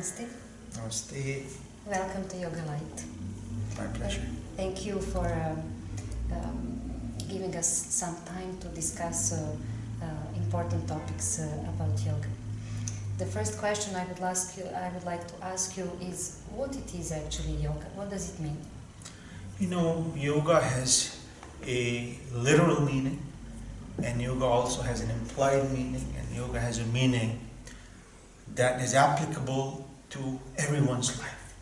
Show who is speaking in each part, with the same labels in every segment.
Speaker 1: Namaste.
Speaker 2: Namaste.
Speaker 1: Welcome to Yoga Light.
Speaker 2: My pleasure.
Speaker 1: Thank you for um, um, giving us some time to discuss uh, uh, important topics uh, about yoga. The first question I would ask you, I would like to ask you is what it is actually yoga. What does it mean?
Speaker 2: You know, yoga has a literal meaning, and yoga also has an implied meaning, and yoga has a meaning that is applicable to everyone's life.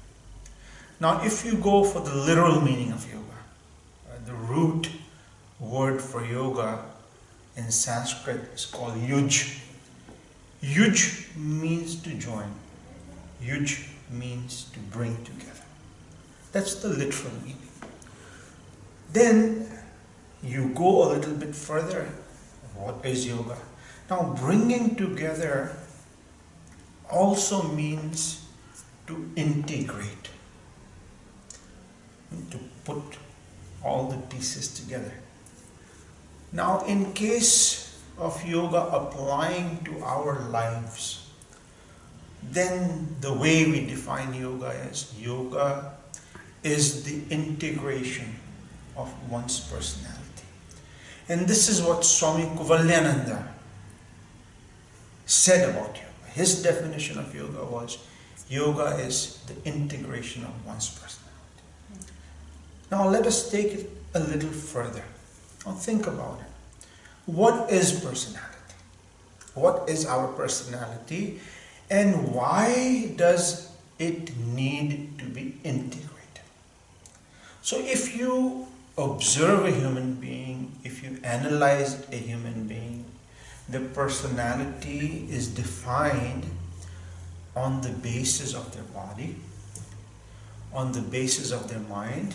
Speaker 2: Now, if you go for the literal meaning of yoga, uh, the root word for yoga in Sanskrit is called yuj. Yuj means to join. Yuj means to bring together. That's the literal meaning. Then you go a little bit further. What is yoga? Now, bringing together also means to integrate, to put all the pieces together. Now, in case of yoga applying to our lives, then the way we define yoga is yoga is the integration of one's personality. And this is what Swami Kuvalayananda said about yoga. His definition of yoga was yoga is the integration of one's personality. Now let us take it a little further. Now think about it. What is personality? What is our personality? And why does it need to be integrated? So if you observe a human being, if you analyze a human being, the personality is defined on the basis of their body, on the basis of their mind,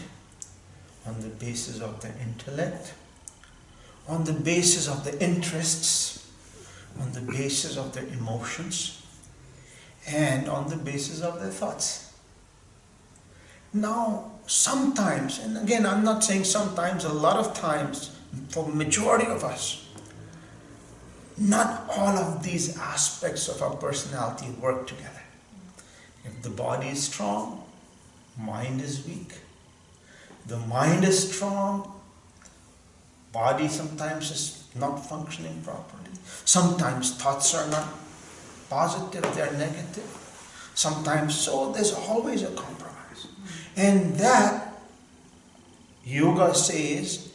Speaker 2: on the basis of their intellect, on the basis of their interests, on the basis of their emotions, and on the basis of their thoughts. Now, sometimes, and again, I'm not saying sometimes, a lot of times, for majority of us, not all of these aspects of our personality work together. If the body is strong, mind is weak. The mind is strong, body sometimes is not functioning properly. Sometimes thoughts are not positive, they are negative. Sometimes so, there's always a compromise. And that, yoga says,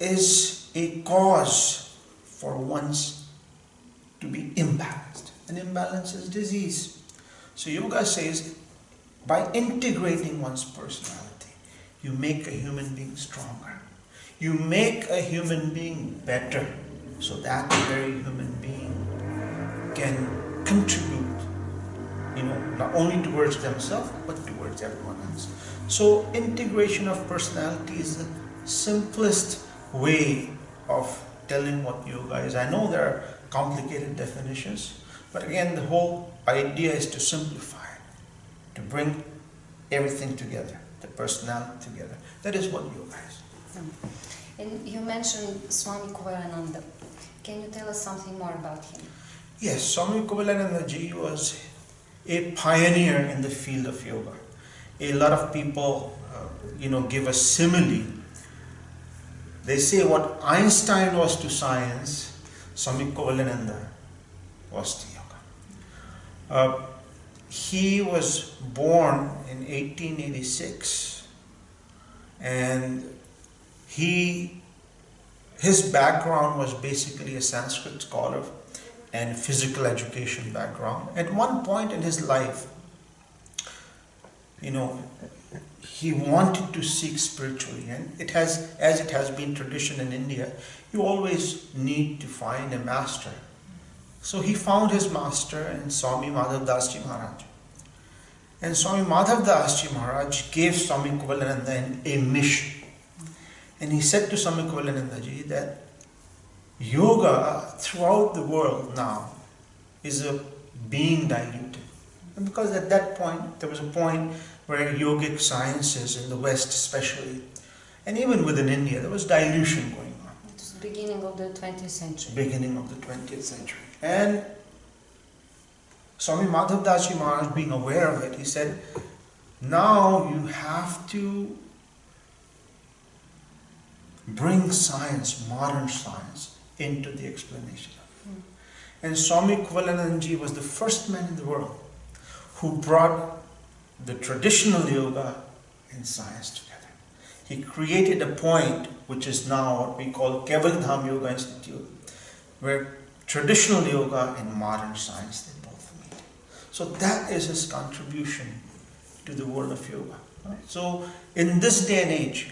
Speaker 2: is a cause for one's to be imbalanced. And imbalance is disease. So yoga says, by integrating one's personality, you make a human being stronger. You make a human being better so that very human being can contribute, you know, not only towards themselves but towards everyone else. So integration of personality is the simplest way of telling what yoga is. I know there are complicated definitions, but again the whole idea is to simplify it, to bring everything together, the personality together. That is what yoga is.
Speaker 1: And you mentioned Swami Kuvalayananda. Can you tell us something more about him?
Speaker 2: Yes, Swami Kuvalayananda ji was a pioneer in the field of yoga. A lot of people, uh, you know, give a simile. They say what Einstein was to science, Swami Kuvalayananda was to yoga. Uh, he was born in 1886 and he his background was basically a Sanskrit scholar and physical education background. At one point in his life, you know, he wanted to seek spiritually, and it has, as it has been tradition in India, you always need to find a master. So he found his master in Swami Madhav Das Maharaj. And Swami Madhav Das Maharaj gave Swami Kuvalayananda a mission. And he said to Swami Kuvalayananda ji that yoga throughout the world now is a being diluted. And because at that point, there was a point where yogic sciences in the West especially, and even within India, there was dilution going on.
Speaker 1: It was the beginning of the 20th century.
Speaker 2: Beginning of the 20th century. And Swami Madhav Maharaj, being aware of it, he said, now you have to bring science, modern science, into the explanation.
Speaker 1: Mm.
Speaker 2: And Swami Kuvalayanandaji was the first man in the world who brought the traditional yoga and science together. He created a point which is now what we call Keval Yoga Institute, where traditional yoga and modern science they both meet. So that is his contribution to the world of yoga. So in this day and age,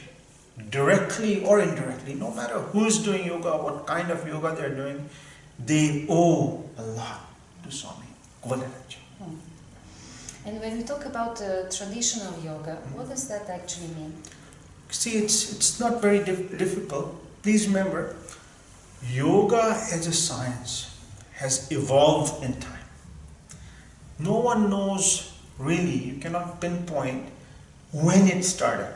Speaker 2: directly or indirectly, no matter who is doing yoga, what kind of yoga they're doing, they owe a lot to Swami Kuvalayanandaji.
Speaker 1: Hmm. And when we talk about uh, traditional yoga, what does that actually mean?
Speaker 2: See, it's, it's not very dif- difficult. Please remember, yoga as a science has evolved in time. No one knows really, you cannot pinpoint when it started.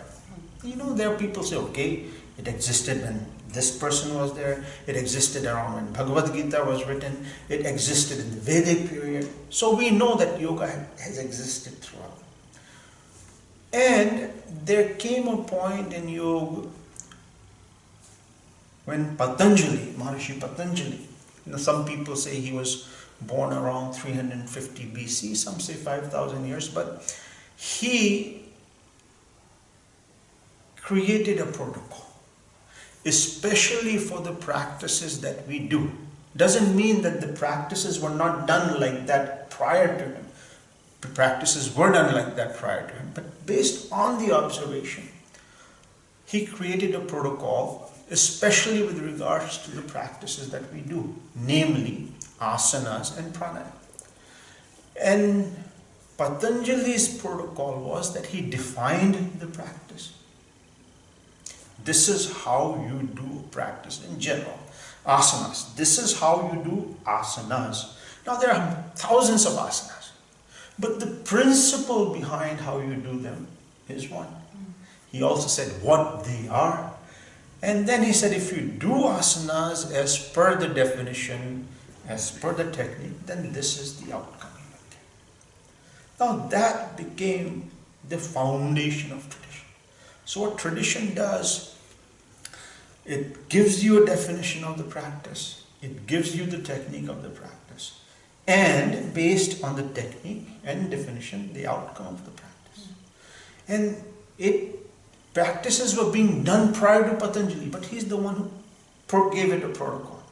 Speaker 2: You know, there are people say, okay, it existed when this person was there, it existed around when Bhagavad Gita was written, it existed in the Vedic period. So we know that yoga has existed throughout. And there came a point in yoga when Patanjali, Maharishi Patanjali, you know, some people say he was born around 350 BC, some say 5,000 years, but he created a protocol, especially for the practices that we do. Doesn't mean that the practices were not done like that prior to him. The practices were done like that prior to him, but based on the observation, he created a protocol, especially with regards to the practices that we do, namely asanas and pranayama. And Patanjali's protocol was that he defined the practice. This is how you do practice in general. Asanas. This is how you do asanas. Now there are thousands of asanas. But the principle behind how you do them is one. He also said what they are. And then he said if you do asanas as per the definition, as per the technique, then this is the outcome. Now that became the foundation of tradition. So what tradition does, it gives you a definition of the practice, it gives you the technique of the practice, and based on the technique and definition, the outcome of the practice. And it practices were being done prior to Patanjali, but he's the one who gave it a protocol.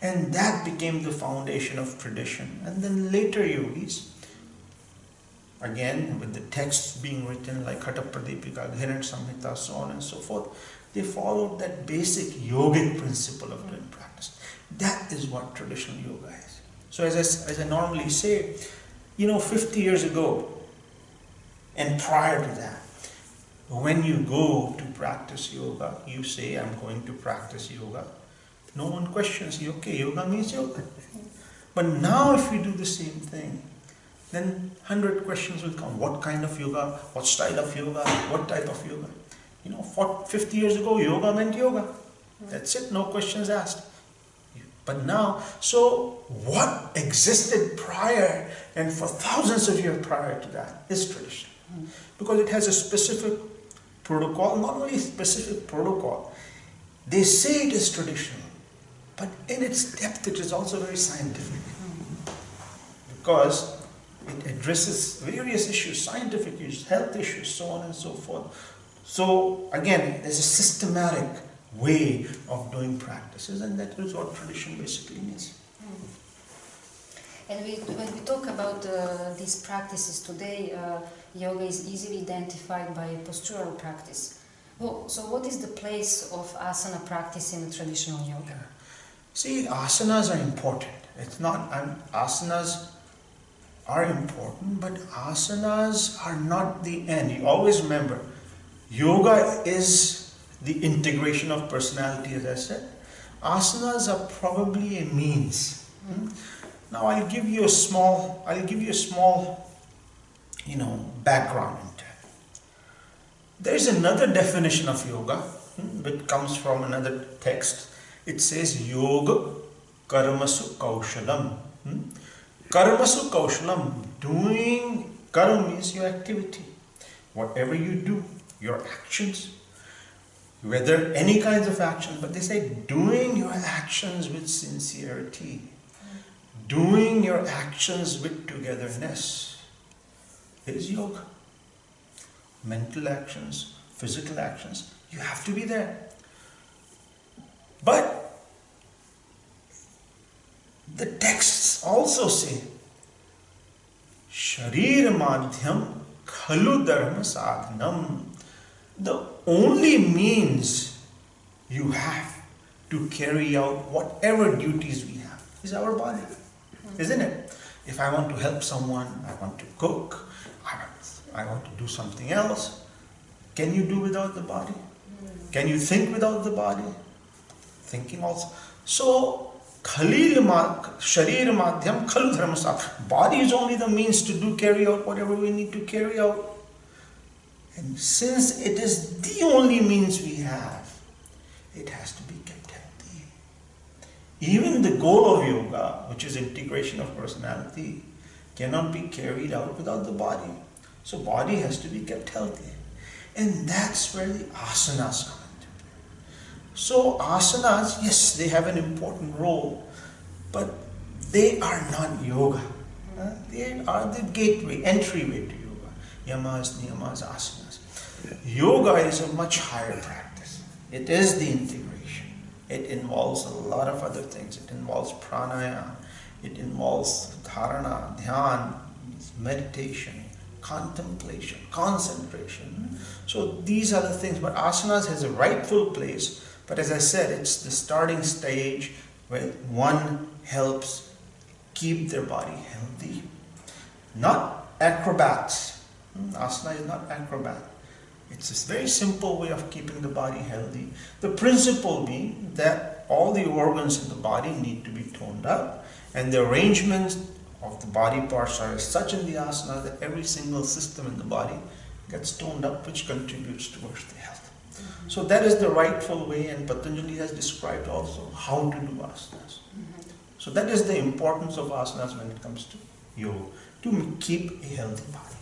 Speaker 2: And that became the foundation of tradition. And then later yogis, again with the texts being written like Hatha Pradipika, Gheranda Samhita, so on and so forth, they followed that basic yogic principle of doing practice. That is what traditional yoga is. So as I, as I normally say, you know, 50 years ago and prior to that, when you go to practice yoga, you say, I'm going to practice yoga. No one questions you, okay, yoga means yoga. But now if you do the same thing, then 100 questions will come. What kind of yoga? What style of yoga? What type of yoga? You know, 40, 50 years ago, yoga meant yoga. That's it, no questions asked. But now, so what existed prior and for thousands of years prior to that is tradition. Because it has a specific protocol, not only specific protocol, they say it is traditional, but in its depth it is also very scientific. Because it addresses various issues, scientific issues, health issues, so on and so forth. So again, there's a systematic way of doing practices and that is what tradition basically means.
Speaker 1: And we, when we talk about uh, these practices today, uh, yoga is easily identified by postural practice. Well, so what is the place of asana practice in traditional yoga?
Speaker 2: See, asanas are important. It's not, um, asanas are important, but asanas are not the end. You always remember, yoga is the integration of personality, as I said. Asanas are probably a means. Hmm? Now I'll give you a small, I'll give you a small, you know, background it. There's another definition of yoga, hmm, which comes from another text. It says yoga karmasu kaushalam. Hmm? Karmasu kaushalam, doing karma means your activity. Whatever you do, your actions, whether any kinds of actions, but they say doing your actions with sincerity, doing your actions with togetherness is yoga. Mental actions, physical actions, you have to be there. But the texts also say Sharir Madhyam Khalu Dharma Sadhanam. The only means you have to carry out whatever duties we have is our body, isn't it? If I want to help someone, I want to cook, I want, I want to do something else, can you do without the body? Can you think without the body? Thinking also. So Khalil ma, Sharir Madhyam Khalu Dharma Sadhanam. Body is only the means to do carry out whatever we need to carry out. And since it is the only means we have, it has to be kept healthy. Even the goal of yoga, which is integration of personality, cannot be carried out without the body. So body has to be kept healthy. And that's where the asanas come. So asanas, yes, they have an important role, but they are not yoga. They are the gateway, entryway to yoga. Yamas, niyamas, asanas. Yoga is a much higher practice. It is the integration. It involves a lot of other things. It involves pranayama. It involves dharana, dhyan, meditation, contemplation, concentration. So these are the things. But asanas has a rightful place. But as I said, it's the starting stage where one helps keep their body healthy. Not acrobats. Hmm, Asana is not acrobat. It's a very simple way of keeping the body healthy. The principle being that all the organs in the body need to be toned up and the arrangements of the body parts are such in the asana that every single system in the body gets toned up which contributes towards the health. So that is the rightful way and Patanjali has described also how to do asanas. Mm-hmm. So that is the importance of asanas when it comes to yoga, to keep a healthy body.